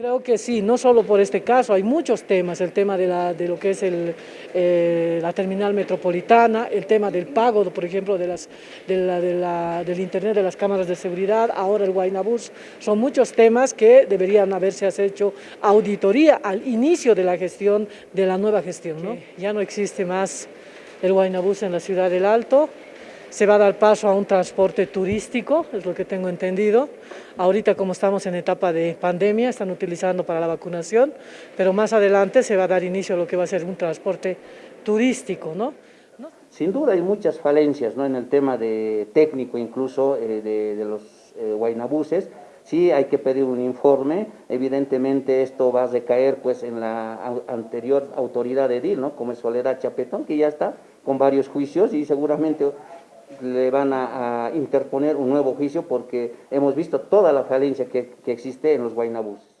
Creo que sí, no solo por este caso, hay muchos temas, el tema de, la, de lo que es el, eh, la terminal metropolitana, el tema del pago, por ejemplo, de las, de la, de la, del internet de las cámaras de seguridad, ahora el Guaynabús, son muchos temas que deberían haberse hecho auditoría al inicio de la gestión, de la nueva gestión. ¿no? Ya no existe más el Guaynabús en la ciudad del Alto, se va a dar paso a un transporte turístico, es lo que tengo entendido. Ahorita como estamos en etapa de pandemia, están utilizando para la vacunación, pero más adelante se va a dar inicio a lo que va a ser un transporte turístico, ¿no? Sin duda hay muchas falencias ¿no? en el tema de técnico incluso eh, de, los eh, guaynabuses, sí hay que pedir un informe, evidentemente esto va a recaer pues en la anterior autoridad de edil, ¿no? como es Soledad Chapetón, que ya está con varios juicios y seguramente le van a, interponer un nuevo juicio porque hemos visto toda la falencia que, que existe en los Guaynabuses.